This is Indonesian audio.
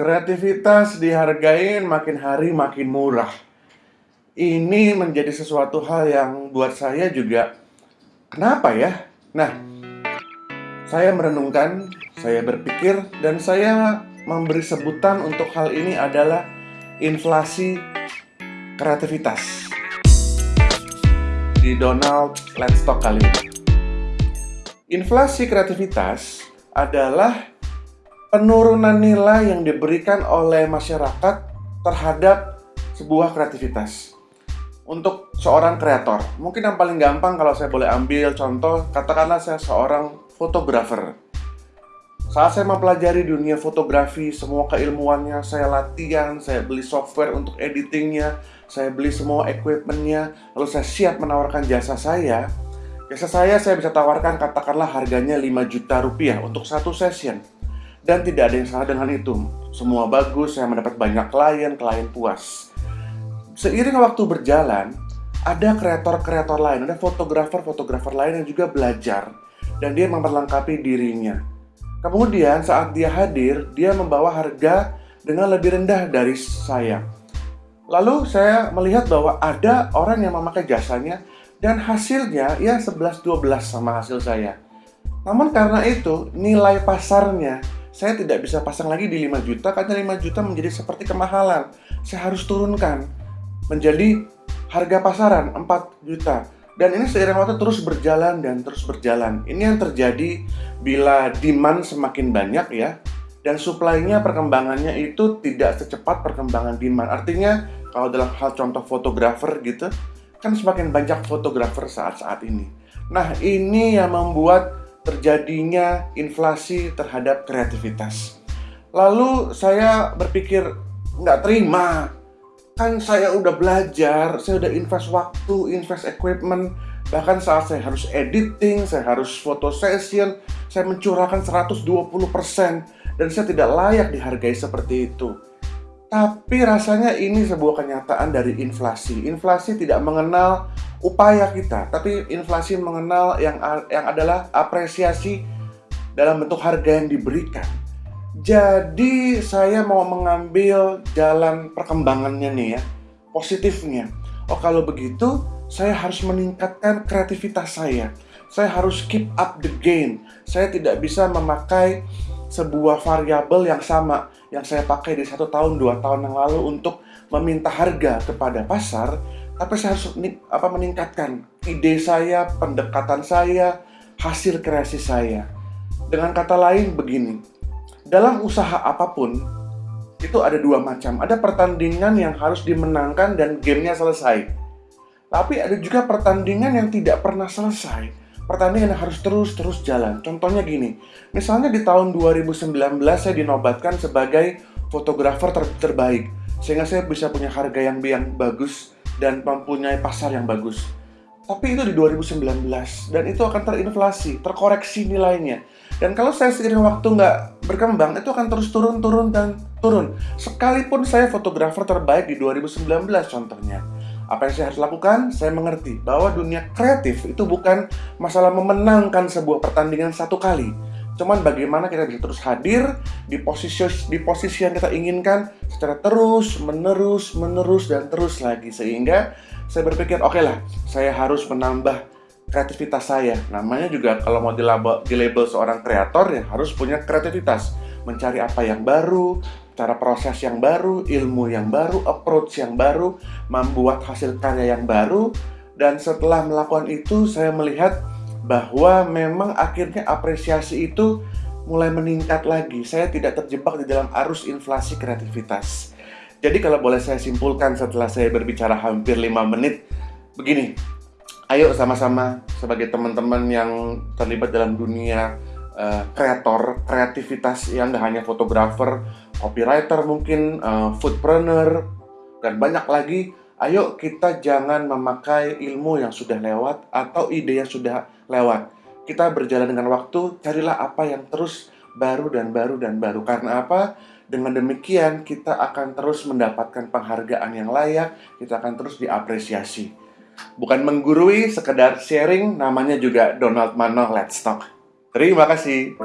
Kreativitas dihargain makin hari makin murah. Ini menjadi sesuatu hal yang buat saya juga kenapa ya? Nah, saya merenungkan, saya berpikir dan saya memberi sebutan untuk hal ini adalah inflasi kreativitas. Di Donald Let's Talk kali ini. Inflasi kreativitas adalah penurunan nilai yang diberikan oleh masyarakat terhadap sebuah kreativitas. Untuk seorang kreator, mungkin yang paling gampang kalau saya boleh ambil contoh, katakanlah saya seorang fotografer. Saat saya mempelajari dunia fotografi, semua keilmuannya, saya latihan, saya beli software untuk editingnya, saya beli semua equipmentnya, lalu saya siap menawarkan jasa saya. Jasa saya saya bisa tawarkan katakanlah harganya 5 juta rupiah untuk satu session dan tidak ada yang salah dengan itu. Semua bagus, saya mendapat banyak klien, klien puas. Seiring waktu berjalan, ada kreator-kreator lain, ada fotografer-fotografer lain yang juga belajar dan dia memperlengkapi dirinya. Kemudian saat dia hadir, dia membawa harga dengan lebih rendah dari saya. Lalu saya melihat bahwa ada orang yang memakai jasanya dan hasilnya ya 11-12 sama hasil saya. Namun karena itu nilai pasarnya saya tidak bisa pasang lagi di 5 juta karena 5 juta menjadi seperti kemahalan. Saya harus turunkan menjadi harga pasaran 4 juta. Dan ini seiring waktu terus berjalan dan terus berjalan. Ini yang terjadi bila demand semakin banyak ya, dan supply-nya perkembangannya itu tidak secepat perkembangan demand. Artinya kalau dalam hal contoh fotografer gitu, kan semakin banyak fotografer saat-saat ini. Nah ini yang membuat terjadinya inflasi terhadap kreativitas. Lalu saya berpikir, nggak terima. Kan saya udah belajar, saya udah invest waktu, invest equipment. Bahkan saat saya harus editing, saya harus foto session, saya mencurahkan 120% dan saya tidak layak dihargai seperti itu. Tapi rasanya ini sebuah kenyataan dari inflasi. Inflasi tidak mengenal upaya kita, tapi inflasi mengenal yang yang adalah apresiasi dalam bentuk harga yang diberikan. Jadi saya mau mengambil jalan perkembangannya nih ya, positifnya. Oh kalau begitu, saya harus meningkatkan kreativitas saya. Saya harus keep up the game. Saya tidak bisa memakai sebuah variabel yang sama yang saya pakai di satu tahun dua tahun yang lalu untuk meminta harga kepada pasar tapi saya harus apa meningkatkan ide saya, pendekatan saya, hasil kreasi saya. Dengan kata lain begini, dalam usaha apa pun itu ada dua macam. Ada pertandingan yang harus dimenangkan dan gamenya selesai. Tapi ada juga pertandingan yang tidak pernah selesai. Pertandingan harus terus-terus jalan. Contohnya gini, misalnya di tahun 2019 saya dinobatkan sebagai fotografer ter terbaik. Sehingga saya bisa punya harga yang, yang bagus dan mempunyai pasar yang bagus. Tapi itu di 2019 dan itu akan terinflasi, terkoreksi nilainya. Dan kalau saya seiring waktu nggak berkembang, itu akan terus turun, turun, dan turun. Sekalipun saya fotografer terbaik di 2019 contohnya. Apa yang saya harus lakukan? Saya mengerti bahwa dunia kreatif itu bukan masalah memenangkan sebuah pertandingan satu kali, Cuman bagaimana kita bisa terus hadir di posisi di posisi yang kita inginkan secara terus, menerus, menerus dan terus lagi sehingga saya berpikir oke okay lah, saya harus menambah kreativitas saya. Namanya juga kalau mau dilabel, dilabel seorang kreator ya harus punya kreativitas, mencari apa yang baru, cara proses yang baru, ilmu yang baru, approach yang baru, membuat hasil karya yang baru dan setelah melakukan itu saya melihat bahwa memang akhirnya apresiasi itu mulai meningkat lagi. Saya tidak terjebak di dalam arus inflasi kreativitas. Jadi kalau boleh saya simpulkan setelah saya berbicara hampir 5 menit, begini. Ayo sama-sama sebagai teman-teman yang terlibat dalam dunia uh, kreator, kreativitas yang nggak hanya fotografer, copywriter mungkin, uh, foodpreneur, dan banyak lagi Ayo kita jangan memakai ilmu yang sudah lewat atau ide yang sudah lewat. Kita berjalan dengan waktu, carilah apa yang terus baru dan baru dan baru. Karena apa? Dengan demikian kita akan terus mendapatkan penghargaan yang layak, kita akan terus diapresiasi. Bukan menggurui, sekedar sharing, namanya juga Donald Mano Let's Talk. Terima kasih.